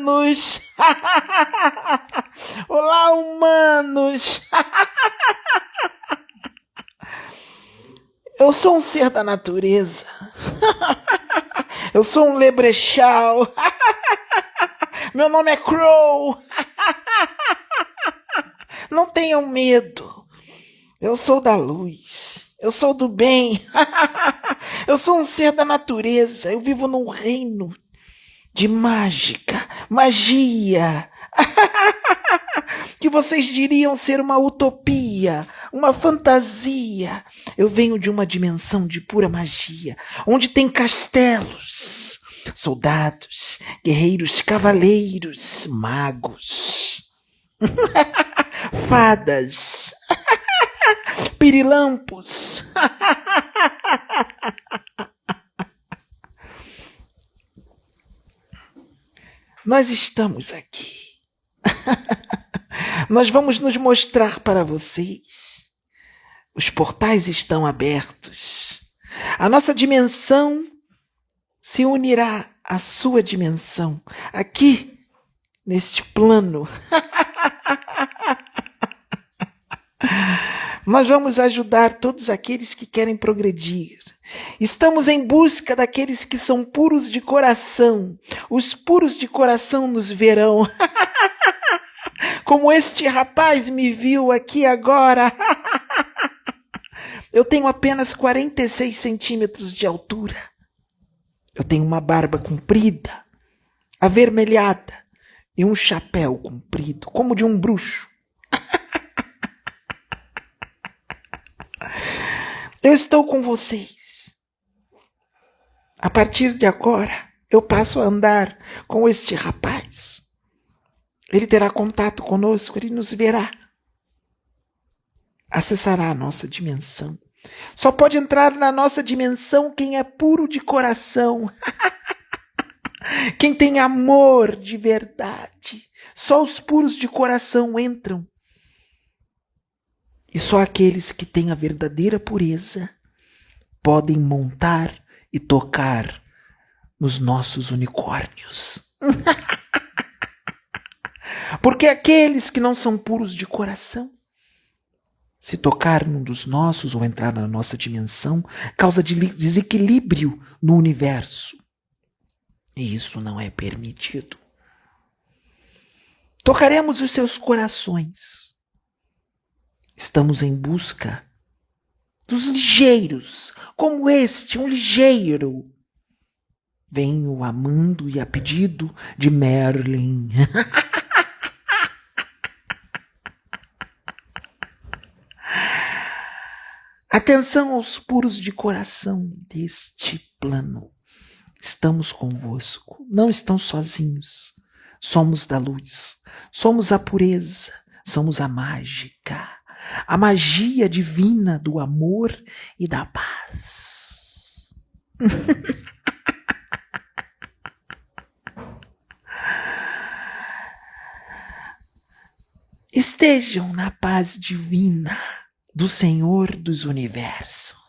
humanos! Olá, humanos! Eu sou um ser da natureza. Eu sou um lebrechal. Meu nome é Crow. Não tenham medo. Eu sou da luz. Eu sou do bem. Eu sou um ser da natureza. Eu vivo num reino de mágica, magia. que vocês diriam ser uma utopia, uma fantasia. Eu venho de uma dimensão de pura magia, onde tem castelos, soldados, guerreiros, cavaleiros, magos, fadas, pirilampos. Nós estamos aqui. Nós vamos nos mostrar para vocês. Os portais estão abertos. A nossa dimensão se unirá à sua dimensão, aqui, neste plano. Nós vamos ajudar todos aqueles que querem progredir. Estamos em busca daqueles que são puros de coração. Os puros de coração nos verão. Como este rapaz me viu aqui agora. Eu tenho apenas 46 centímetros de altura. Eu tenho uma barba comprida, avermelhada e um chapéu comprido, como de um bruxo. Eu estou com vocês. A partir de agora, eu passo a andar com este rapaz. Ele terá contato conosco, ele nos verá. Acessará a nossa dimensão. Só pode entrar na nossa dimensão quem é puro de coração. quem tem amor de verdade. Só os puros de coração entram e só aqueles que têm a verdadeira pureza podem montar e tocar nos nossos unicórnios. Porque aqueles que não são puros de coração, se tocar num dos nossos ou entrar na nossa dimensão, causa de desequilíbrio no universo. E isso não é permitido. Tocaremos os seus corações Estamos em busca dos ligeiros, como este, um ligeiro. Venho amando e a pedido de Merlin. Atenção aos puros de coração deste plano. Estamos convosco, não estão sozinhos. Somos da luz, somos a pureza, somos a mágica a magia divina do amor e da paz. Estejam na paz divina do Senhor dos universos.